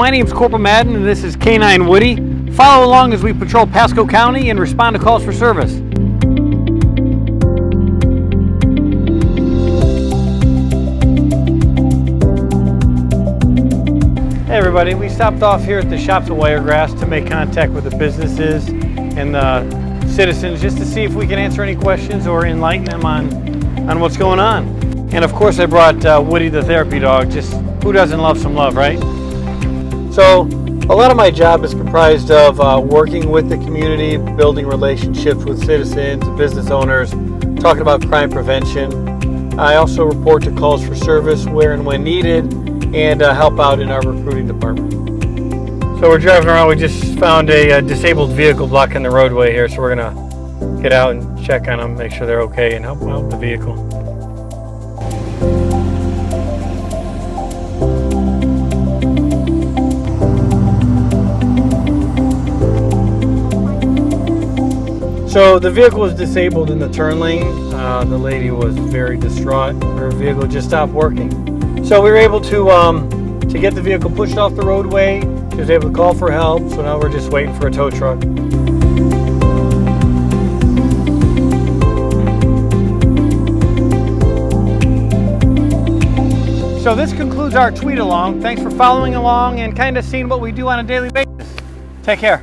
my name is Corporal Madden and this is K9 Woody. Follow along as we patrol Pasco County and respond to calls for service. Hey everybody, we stopped off here at the shops at Wiregrass to make contact with the businesses and the citizens just to see if we can answer any questions or enlighten them on, on what's going on. And of course I brought uh, Woody the therapy dog, just who doesn't love some love, right? So a lot of my job is comprised of uh, working with the community, building relationships with citizens, business owners, talking about crime prevention. I also report to calls for service where and when needed and uh, help out in our recruiting department. So we're driving around, we just found a, uh disabled vehicle blocking the roadway here, so we're gonna get out and check on them, make sure they're okay and help out the vehicle. So the vehicle was disabled in the turn lane. Uh, the lady was very distraught. Her vehicle just stopped working. So we were able to um, to get the vehicle pushed off the roadway. She was able to call for help. So now we're just waiting for a tow truck. So this concludes our tweet along. Thanks for following along and kind of seeing what we do on a daily basis. Take care.